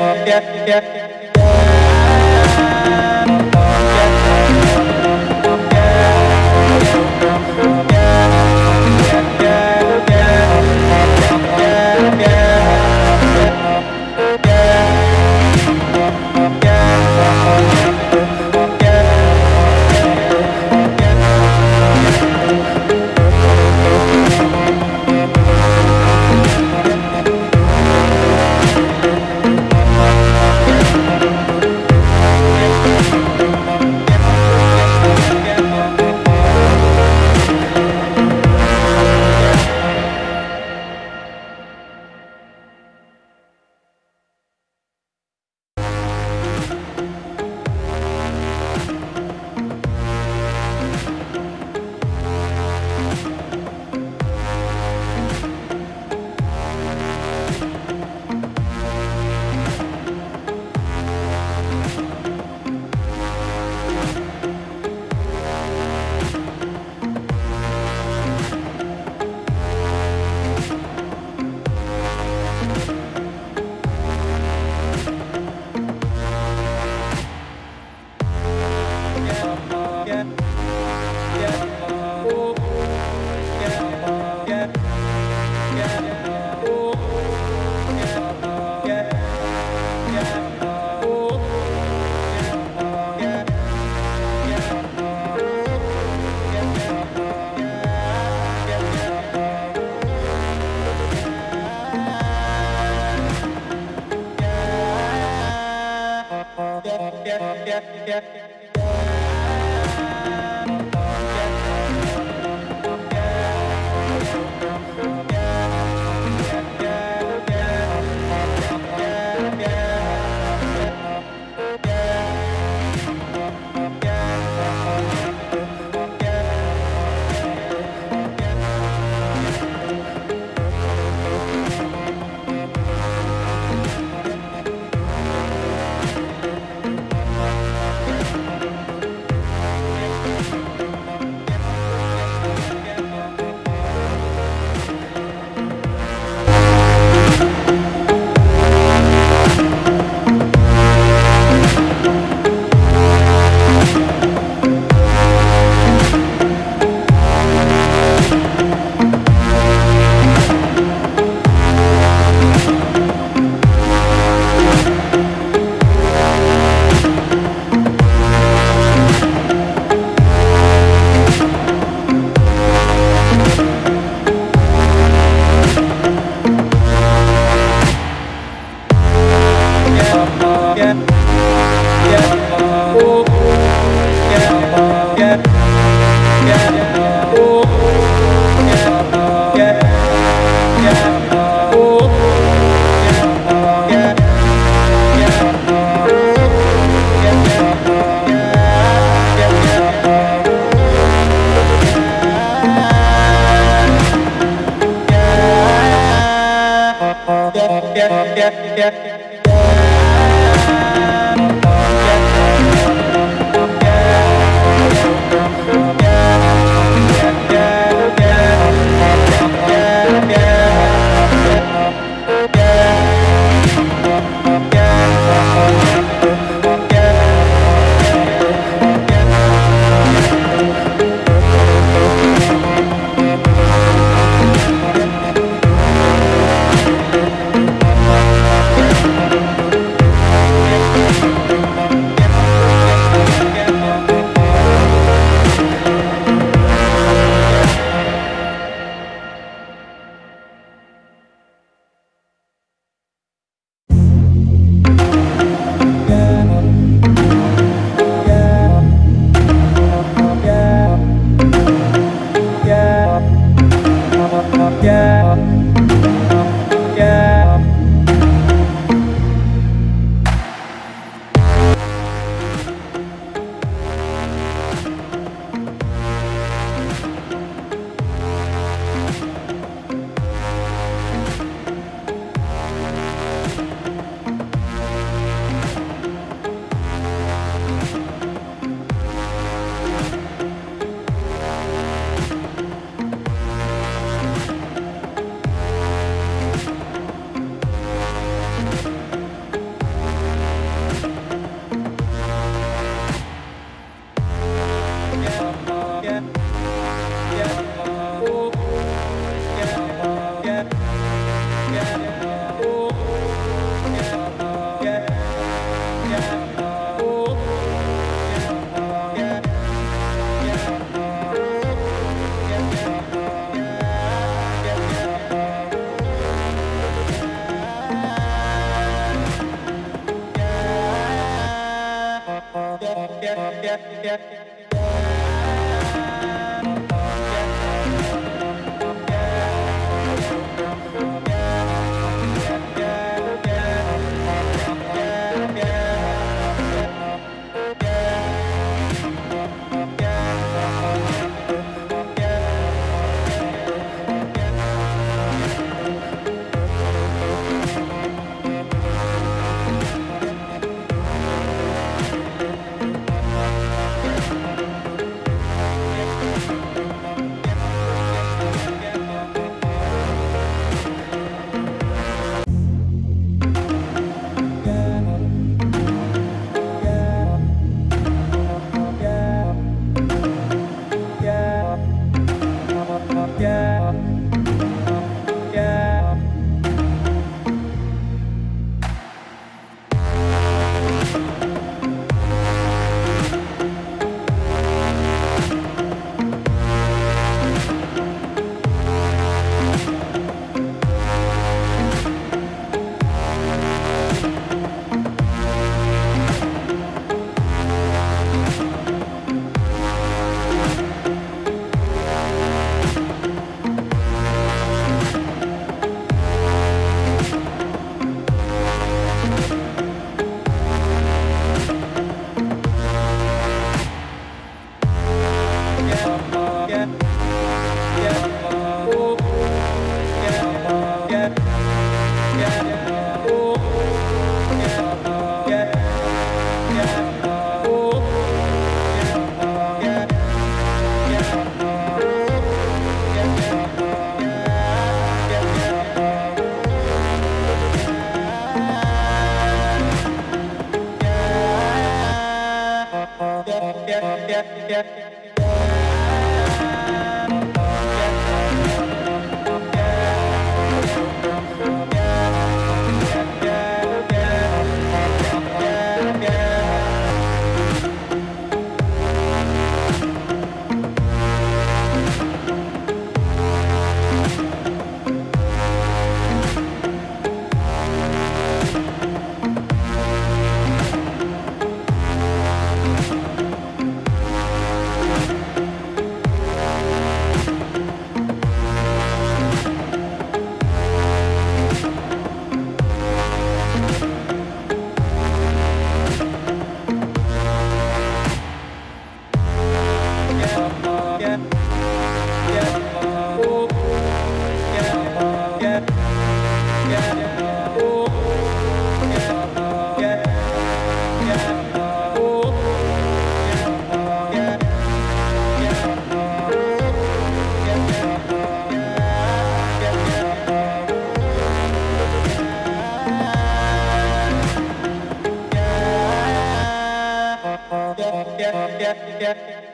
yeah, yeah, yeah. yeah, yeah. yeah. yeah, yeah, yeah, yeah.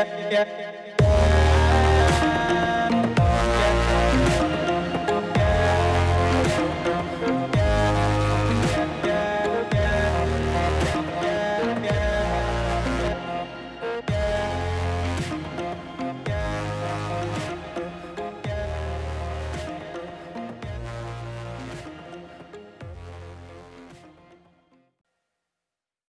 Yeah, yeah.